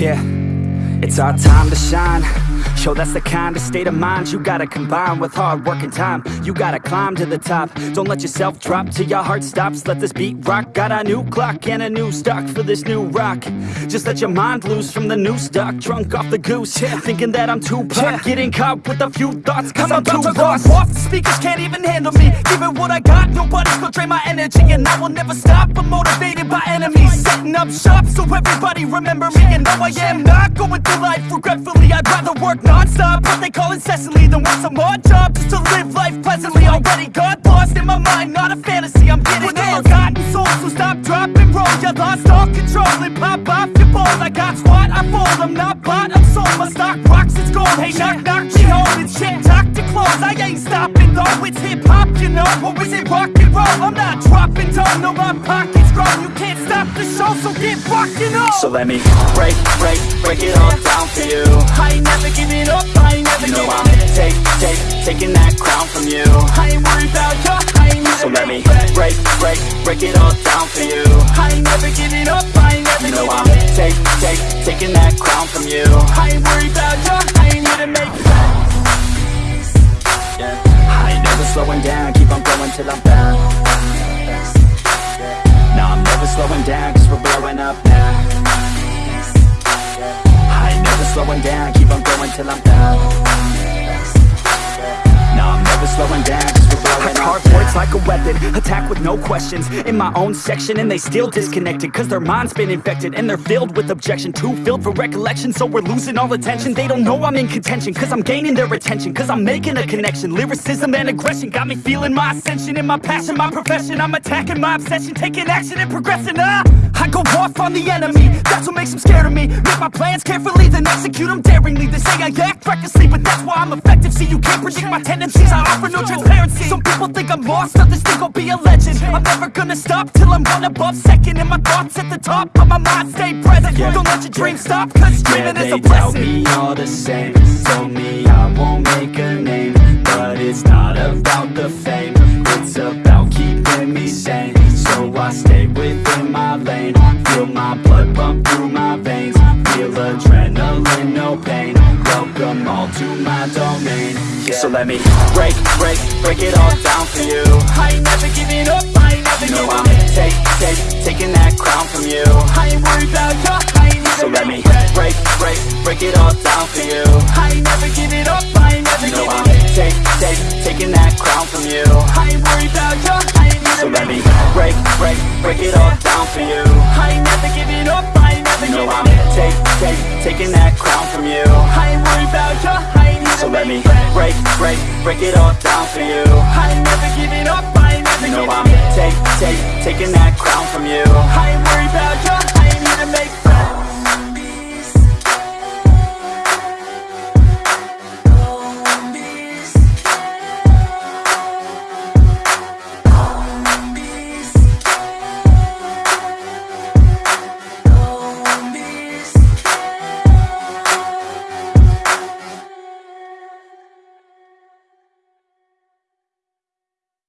Yeah, it's our time to shine. Show that's the kind of state of mind you gotta combine with hard work and time. You gotta climb to the top. Don't let yourself drop till your heart stops. Let this beat rock. Got a new clock and a new stock for this new rock. Just let your mind loose from the new stock. Drunk off the goose, thinking that I'm too pop. Getting caught with a few thoughts, cause I'm, too lost. off. The speakers can't even handle me. Give it what I got, nobody's gonna drain my energy. And I will never stop. I'm motivated by enemies. Setting up shop so everybody remember me. And no, I am not going through life regretfully. I'd rather work non-stop, what they call incessantly, than work some odd job just to live life pleasantly. Already got lost in my mind, not a fantasy. I'm getting With a forgotten soul, so stop, drop, and roll. You lost all control and pop off your balls. I got squat, I fold. I'm not bought, I'm sold. My stock rocks, it's gold. Hey, knock, knock, she holding shit. Talk to close. I ain't stopping though. It's hip hop, you know, or is it rock and roll? I'm not dropping down, no, my pockets rocking on. So let me break, break, break it all down for you. I ain't never giving up, I ain't never You know I'm take, take, taking that crown from you. I ain't worried about you, I ain't need So let me break, break, break it all down for you. I ain't never giving up, I ain't never You know I'm in. take, take, taking that crown from you. I ain't worried about you, I ain't here to make. Yeah. I ain't never slowing down, keep on going till I'm found. No, I'm never slowing down, up now. I never slowing down, keep on going till I'm down. No, I'm never slowing down, cause we're blowing up Hard like a weapon, attack with no questions In my own section and they still disconnected Cause their mind's been infected and they're filled with objection Too filled for recollection so we're losing all attention They don't know I'm in contention cause I'm gaining their attention Cause I'm making a connection, lyricism and aggression Got me feeling my ascension in my passion, my profession I'm attacking my obsession, taking action and progressing ah! Go off on the enemy, that's what makes them scared of me. Make my plans carefully, then execute them daringly. They say I act recklessly, but that's why I'm effective. See you can't predict my tendencies, I offer no transparency. Some people think I'm lost, others think I'll be a legend. I'm never gonna stop till I'm one above second And my thoughts at the top, but my mind. Stay present. Don't let your dreams stop, cause Yeah, dreaming is they a tell blessing. me all the same. Told me I won't make a name But it's not about the fame no pain Welcome all to my domain yeah. So let me break, break, break it all down for you I ain't never giving up, I ain't never You know I'm take, take, taking that crown from you I ain't worried about you, I ain't need So let me break, break, break it all down for you I ain't never giving up, I ain't never You know I'm giving take, take, taking that crown from you I ain't worried about you, I ain't need So let me break, break, break it all down for you I ain't never giving up, I ain't never You know I'm take, take, taking that crown from you I ain't worried about you, I ain't So let me friends. break, break, break it all down for you I ain't never giving up,